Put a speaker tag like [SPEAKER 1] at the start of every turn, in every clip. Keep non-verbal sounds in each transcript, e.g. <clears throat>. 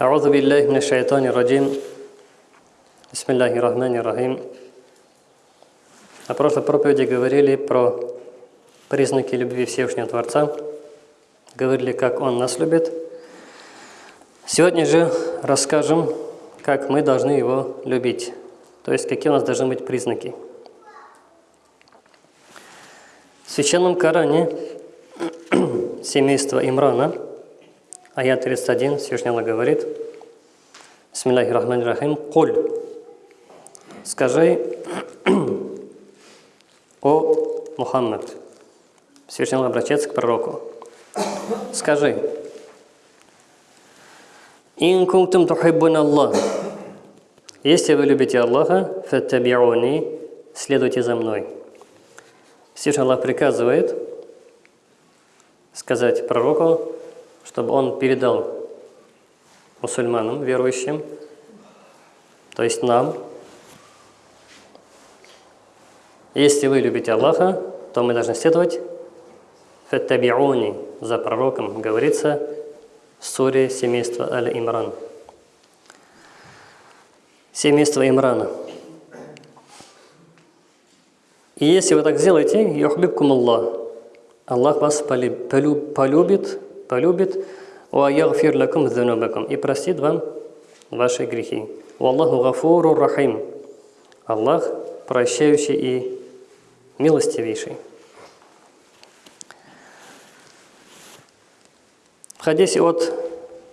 [SPEAKER 1] أعوذ بالله من الشيطان الرجيم بسم الله الرحمن الرحيم На прошлой проповеди говорили про признаки любви Всевышнего Творца, говорили, как Он нас любит. Сегодня же расскажем, как мы должны Его любить, то есть какие у нас должны быть признаки. В Священном Коране <clears throat> семейство Имрана, аят 31, Всевышний Аллах говорит, Бисмиллахи рахмани рахим, «Куль» Скажи, <clears throat> о Мухаммад, Всевышний обращается к пророку, скажи, «Ин кунтум тухиббун Аллах» Если вы любите Аллаха, фаттабиуни, следуйте за мной. Всевышний Аллах приказывает сказать пророку, чтобы он передал мусульманам, верующим, то есть нам, если вы любите Аллаха, то мы должны следовать фаттабиуни за пророком, говорится в суре семейства Аль-Имран. Семейство Имрана. И если вы так сделаете, юхбибкум Аллах, Аллах вас полюбит, полюбит, وَيَغْفِرْ لَكُمْ ذُنُوبَكُمْ и простит вам ваши грехи. Аллаху гафуру рахим. Аллах прощающий и милостивейший. В хадисе от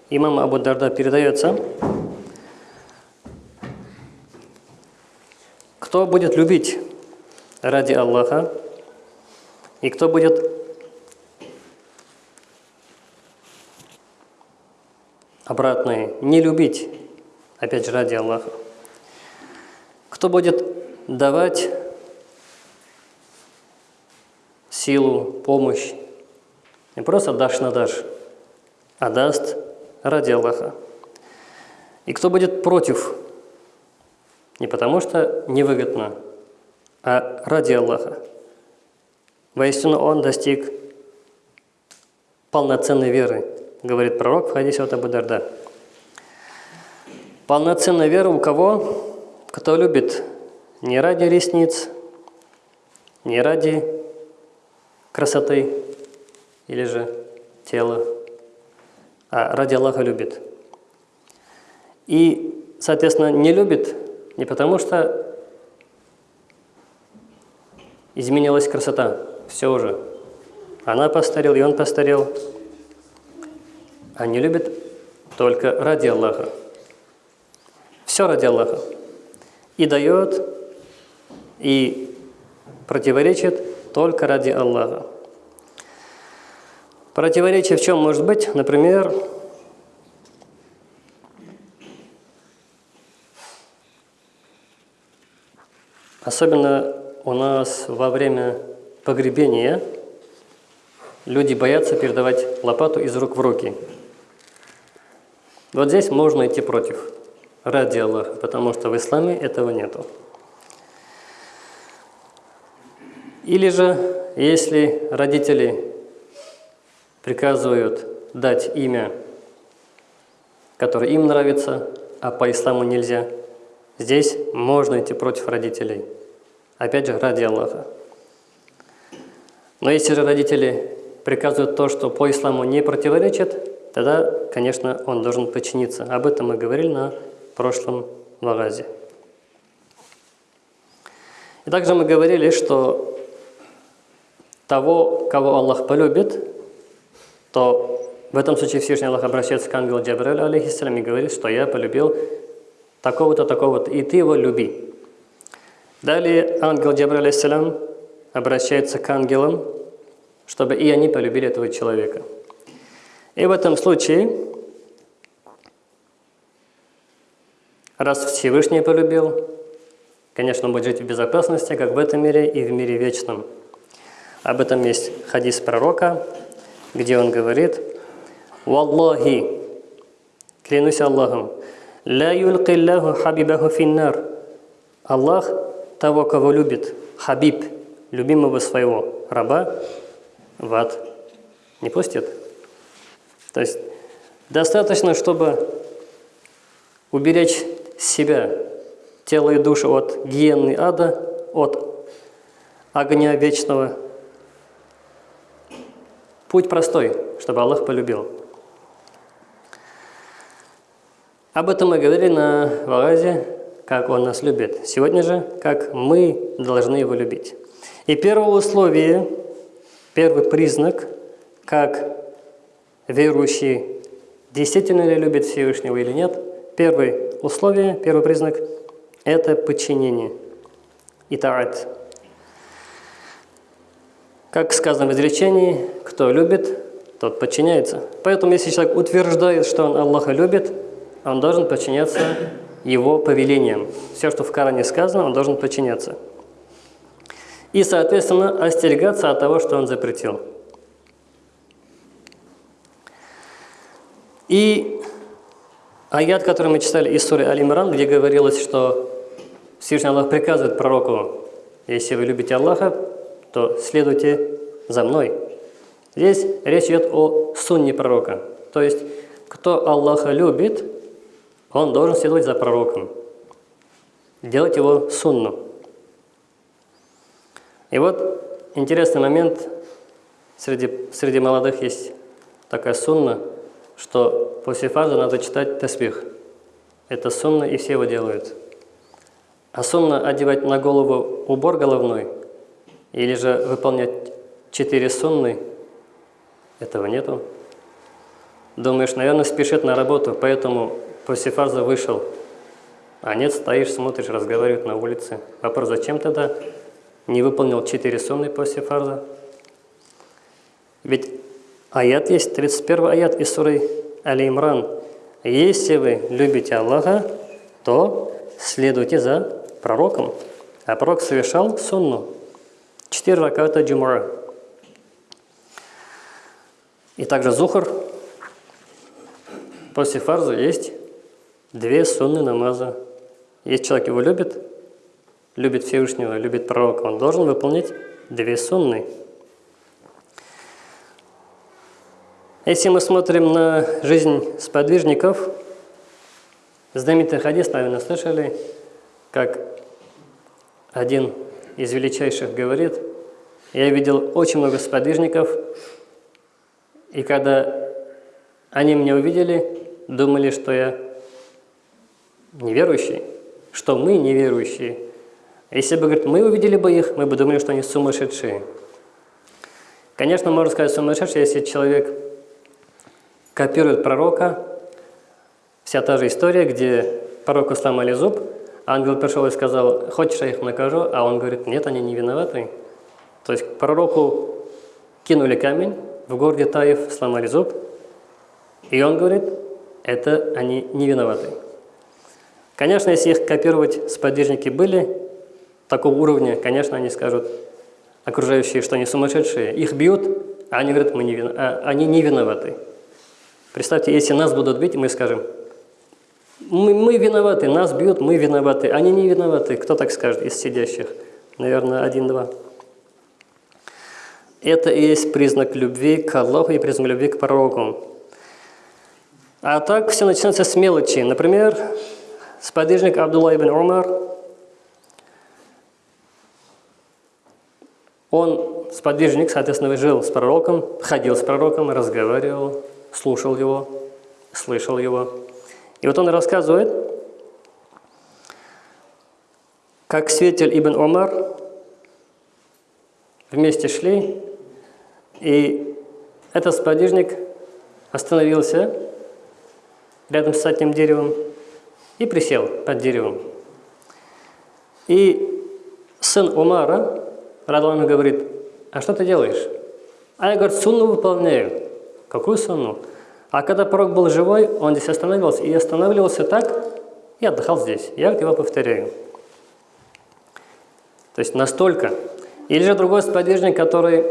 [SPEAKER 1] имама Абу Дарда передается, кто будет любить ради Аллаха, и кто будет обратное, не любить, опять же, ради Аллаха. Кто будет давать силу, помощь, не просто дашь на дашь, а даст ради Аллаха. И кто будет против, не потому что невыгодно, а ради Аллаха. Воистину он достиг полноценной веры, говорит пророк в хадисе от Абу Дарда. Полноценная вера у кого? Кто любит не ради ресниц, не ради красоты или же тела, а ради Аллаха любит. И, соответственно, не любит не потому, что изменилась красота, все уже. Она постарел, и он постарел, они любят только ради Аллаха. Все ради Аллаха. И дает, и противоречит только ради Аллаха. Противоречие в чем может быть? Например, особенно у нас во время погребения люди боятся передавать лопату из рук в руки. Вот здесь можно идти против, ради Аллаха, потому что в исламе этого нету. Или же, если родители приказывают дать имя, которое им нравится, а по исламу нельзя, здесь можно идти против родителей. Опять же, ради Аллаха. Но если же родители приказывают то, что по исламу не противоречит, тогда, конечно, он должен подчиниться. Об этом мы говорили на прошлом вагазе. И также мы говорили, что того, кого Аллах полюбит, то в этом случае Всевышний Аллах обращается к ангелу Джабраилю, алейхиссалям, и говорит, что я полюбил такого-то, такого-то, и ты его люби. Далее ангел Джабраиль, алейхиссалям, обращается к ангелам, чтобы и они полюбили этого человека. И в этом случае, раз Всевышний полюбил, конечно, он будет жить в безопасности, как в этом мире и в мире вечном. Об этом есть хадис пророка, где он говорит, «Валлахи, клянусь Аллахом, ла юлкиллаху хабибаху финнар». Аллах того, кого любит, хабиб, любимого своего раба, в ад не пустит. То есть достаточно, чтобы уберечь себя, тело и душу от гиены ада, от огня вечного. Путь простой, чтобы Аллах полюбил. Об этом мы говорили на Вагазе, как Он нас любит. Сегодня же, как мы должны Его любить. И первое условие, первый признак, как верующий действительно ли любит Всевышнего или нет, первое условие, первый признак – это подчинение. Итаат. Как сказано в изречении, кто любит, тот подчиняется. Поэтому, если человек утверждает, что он Аллаха любит, он должен подчиняться его повелениям. Все, что в Коране сказано, он должен подчиняться. И, соответственно, остерегаться от того, что он запретил. И аят, который мы читали из Суры Аль-Имран, где говорилось, что Всевышний Аллах приказывает пророку, если вы любите Аллаха, то следуйте за мной. Здесь речь идет о сунне пророка. То есть, кто Аллаха любит, он должен следовать за пророком, делать его сунну. И вот интересный момент, среди, среди молодых есть такая сунна, что после фазы надо читать тасбих. Это сунна, и все его делают. А сунна одевать на голову убор головной, или же выполнять четыре сунны, этого нету. Думаешь, наверное, спешит на работу, поэтому после фарза вышел. А нет, стоишь, смотришь, разговаривают на улице. Вопрос, зачем тогда не выполнил четыре сунны после фарза? Ведь аят есть, 31 аят из суры Али-Имран. Если вы любите Аллаха, то следуйте за пророком. А пророк совершал сунну. Четыре раката джумара. И также зухр. После фарза есть две сунны намаза. Если человек его любит, любит Всевышнего, любит пророка, он должен выполнять две сунны. Если мы смотрим на жизнь сподвижников, знаменитый хадис, наверное, слышали, как один из величайших говорит, я видел очень много сподвижников, и когда они меня увидели, думали, что я неверующие, что мы неверующие. Если бы, говорит, мы увидели бы их, мы бы думали, что они сумасшедшие. Конечно, можно сказать сумасшедший, если человек копирует пророка, вся та же история, где пророку сломали зуб, ангел пришел и сказал, хочешь, я их накажу, а он говорит, нет, они не виноваты. То есть пророку кинули камень, в городе Таев сломали зуб, и он говорит, это они не виноваты. Конечно, если их копировать сподвижники были такого уровня, конечно, они скажут, окружающие, что они сумасшедшие. Их бьют, а они говорят, мы не, вино... а они не виноваты. Представьте, если нас будут бить, мы скажем, мы, мы виноваты, нас бьют, мы виноваты, они не виноваты. Кто так скажет из сидящих? Наверное, один-два. Это и есть признак любви к Аллаху и признак любви к пророку. А так все начинается с мелочи. Например, Сподвижник Абдулла ибн Умар, он, сподвижник, соответственно, жил с пророком, ходил с пророком, разговаривал, слушал его, слышал его. И вот он рассказывает, как Светель ибн Умар вместе шли, и этот сподвижник остановился рядом с этим деревом, и присел под деревом. И сын Умара, Радуану говорит, а что ты делаешь? А я, говорит, сунну выполняю. Какую сунну? А когда пророк был живой, он здесь остановился. И останавливался так, и отдыхал здесь. Я его повторяю. То есть настолько. Или же другой сподвижник, который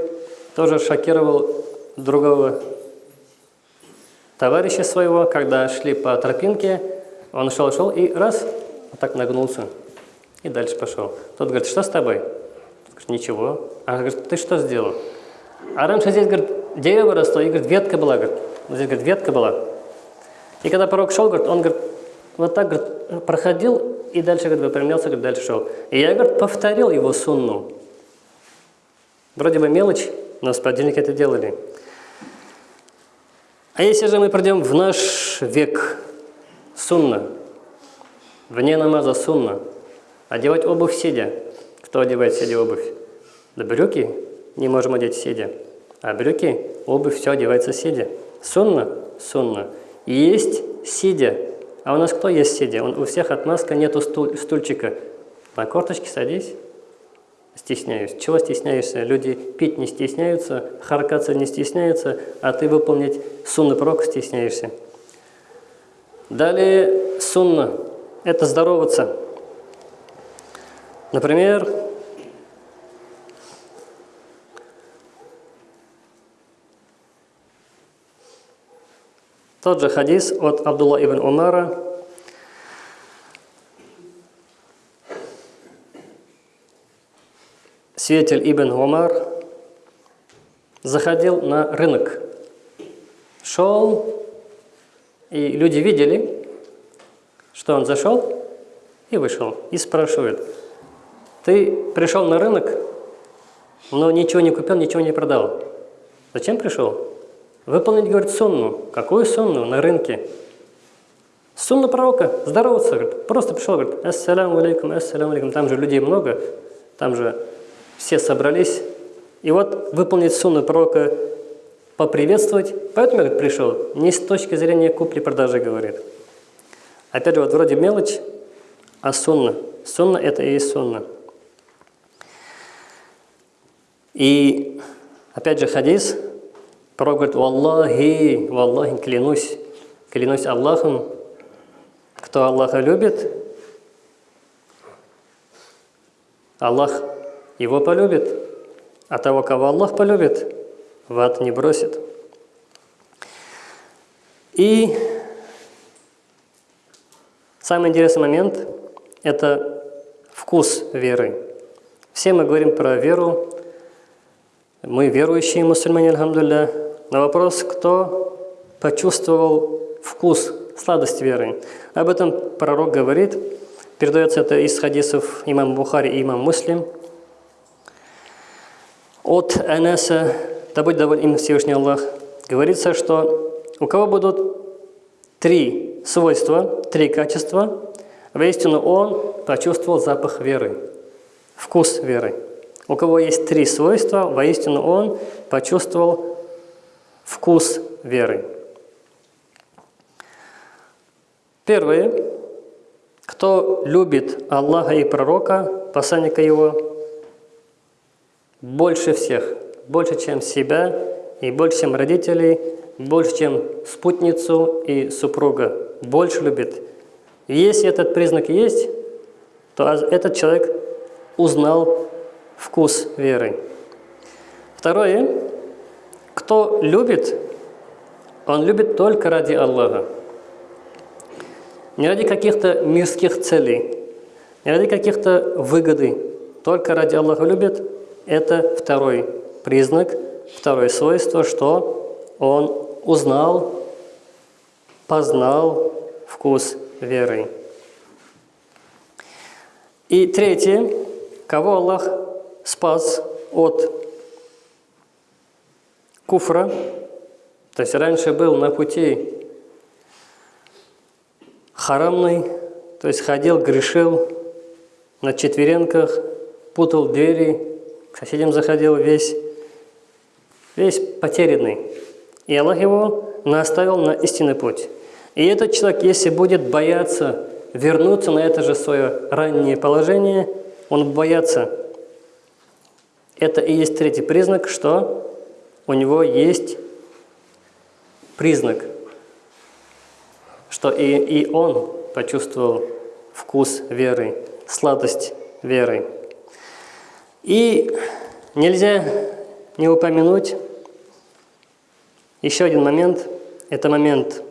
[SPEAKER 1] тоже шокировал другого товарища своего, когда шли по тропинке, он шел, шел и раз, вот так нагнулся. И дальше пошел. Тот говорит, что с тобой? Говорит, ничего. А говорит, ты что сделал? А раньше здесь, говорит, дерево росло, и, говорит, ветка была, говорит. Здесь, говорит, ветка была. И когда пророк шел, говорит, он, говорит, вот так говорит, проходил и дальше говорит, выпрямлялся, говорит, дальше шел. И я говорит, повторил его сунну. Вроде бы мелочь, но сподвижники это делали. А если же мы придем в наш век, сунна, вне намаза сунна, одевать обувь сидя. Кто одевает сидя обувь? Да брюки не можем одеть сидя. А брюки, обувь, все одевается сидя. Сунна? Сунна. Есть сидя. А у нас кто есть сидя? У всех отмазка нету стуль, стульчика. На корточке садись. Стесняюсь. Чего стесняешься? Люди пить не стесняются, харкаться не стесняются, а ты выполнить сунны пророка стесняешься. Далее сунна – это здороваться. Например, тот же хадис от Абдулла ибн Умара – Свидетель Ибн Умар заходил на рынок, шел, и люди видели, что он зашел и вышел, и спрашивают, ты пришел на рынок, но ничего не купил, ничего не продал. Зачем пришел? Выполнить, говорит, сунну. Какую сунну на рынке? Сунна пророка, здороваться, говорит. Просто пришел, говорит, ассаляму алейкум, ассаляму алейкум. Там же людей много, там же все собрались, и вот выполнить сунну пророка, поприветствовать. Поэтому я пришел, не с точки зрения купли-продажи говорит. Опять же, вот вроде мелочь, а сунна. Сунна – это и есть сунна. И опять же хадис, пророк говорит, «Валлахи, валлахи, клянусь, клянусь Аллахом, кто Аллаха любит, Аллах его полюбит, а того, кого Аллах полюбит, в ад не бросит. И самый интересный момент – это вкус веры. Все мы говорим про веру, мы верующие мусульмане, алхамдулля. На вопрос, кто почувствовал вкус, сладость веры. Об этом пророк говорит, передается это из хадисов имам Бухари и имам Муслим – от Анаса, да будет доволен им Всевышний Аллах, говорится, что у кого будут три свойства, три качества, воистину он почувствовал запах веры, вкус веры. У кого есть три свойства, воистину он почувствовал вкус веры. Первое. Кто любит Аллаха и пророка, посланника его, больше всех, больше, чем себя, и больше, чем родителей, больше, чем спутницу и супруга, больше любит. Если этот признак есть, то этот человек узнал вкус веры. Второе, кто любит, он любит только ради Аллаха. Не ради каких-то мирских целей, не ради каких-то выгоды, только ради Аллаха любит – это второй признак, второе свойство, что он узнал, познал вкус веры. И третье, кого Аллах спас от куфра, то есть раньше был на пути харамный, то есть ходил, грешил на четверенках, путал двери, к соседям заходил весь, весь потерянный. И Аллах его наставил на истинный путь. И этот человек, если будет бояться вернуться на это же свое раннее положение, он боится. Это и есть третий признак, что у него есть признак, что и, и он почувствовал вкус веры, сладость веры. И нельзя не упомянуть еще один момент. Это момент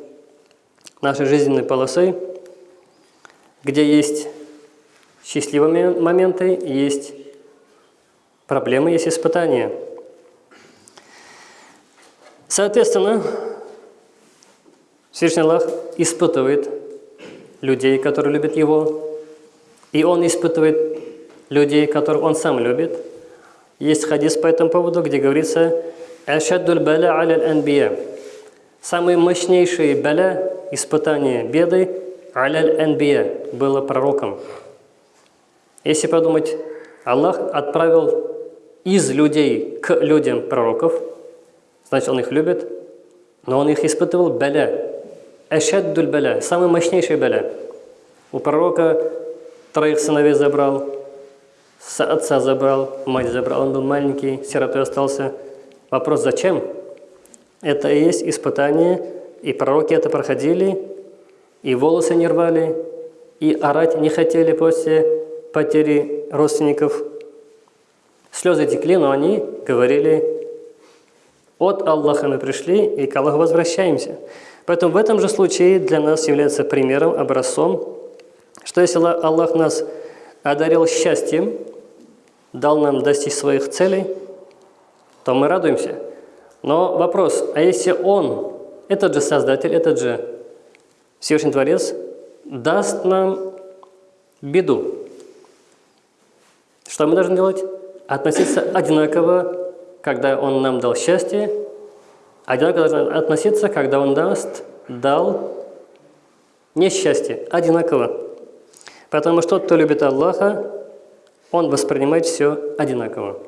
[SPEAKER 1] нашей жизненной полосы, где есть счастливые моменты, есть проблемы, есть испытания. Соответственно, Всевышний Аллах испытывает людей, которые любят его, и он испытывает людей, которых он сам любит. Есть хадис по этому поводу, где говорится «Ашаддуль баля аля анбия» Самые мощнейшие баля, испытания, беды аля анбия было пророком. Если подумать, Аллах отправил из людей к людям пророков, значит, Он их любит, но Он их испытывал баля, ашаддуль баля, самый мощнейший баля. У пророка троих сыновей забрал, отца забрал, мать забрал, он был маленький, сиротой остался. Вопрос, зачем? Это и есть испытание, и пророки это проходили, и волосы не рвали, и орать не хотели после потери родственников. Слезы текли, но они говорили, от Аллаха мы пришли, и к Аллаху возвращаемся. Поэтому в этом же случае для нас является примером, образцом, что если Аллах нас одарил счастьем, дал нам достичь своих целей, то мы радуемся. Но вопрос, а если Он, этот же Создатель, этот же Всевышний Творец, даст нам беду, что мы должны делать? Относиться одинаково, когда Он нам дал счастье, одинаково должны относиться, когда Он даст, дал несчастье, одинаково. Потому что тот, кто любит Аллаха, он воспринимает все одинаково.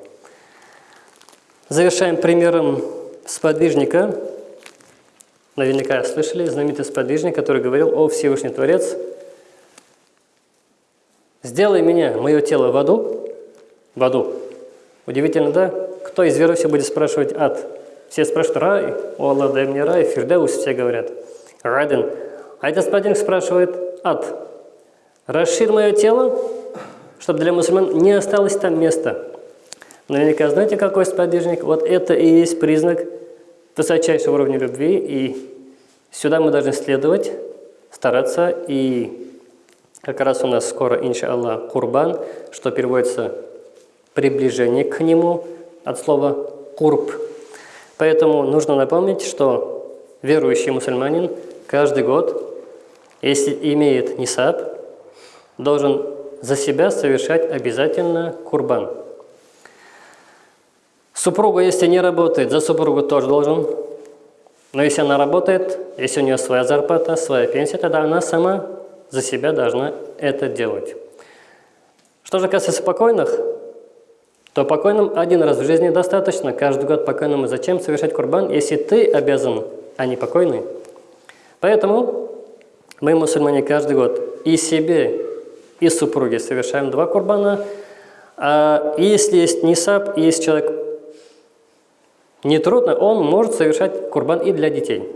[SPEAKER 1] Завершаем примером сподвижника. Наверняка слышали знаменитый сподвижник, который говорил, «О Всевышний Творец, сделай меня, мое тело в аду, в аду. Удивительно, да? Кто из верующих будет спрашивать ад? Все спрашивают рай, о Аллах, дай мне рай, фирдаус, все говорят. Радин. А этот сподвижник спрашивает ад. Расширь мое тело, чтобы для мусульман не осталось там места. Наверняка знаете, какой сподвижник? Вот это и есть признак высочайшего уровня любви, и сюда мы должны следовать, стараться, и как раз у нас скоро, иншаллах, курбан, что переводится приближение к нему от слова «курб». Поэтому нужно напомнить, что верующий мусульманин каждый год, если имеет нисаб, должен за себя совершать обязательно курбан. Супруга, если не работает, за супругу тоже должен. Но если она работает, если у нее своя зарплата, своя пенсия, тогда она сама за себя должна это делать. Что же касается покойных, то покойным один раз в жизни достаточно, каждый год покойному зачем совершать курбан, если ты обязан, а не покойный. Поэтому мы, мусульмане, каждый год и себе, и супруге совершаем два курбана. А если есть нисаб, есть человек нетрудно, он может совершать курбан и для детей.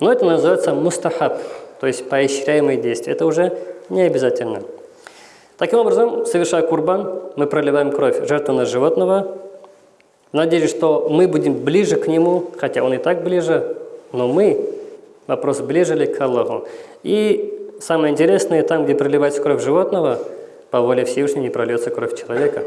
[SPEAKER 1] Но это называется мустахаб, то есть поощряемые действия. Это уже не обязательно. Таким образом, совершая курбан, мы проливаем кровь жертвенного животного, в надежде, что мы будем ближе к нему, хотя он и так ближе, но мы, вопрос, ближе ли к Аллаху. И самое интересное, там, где проливается кровь животного, по воле Всевышнего не прольется кровь человека.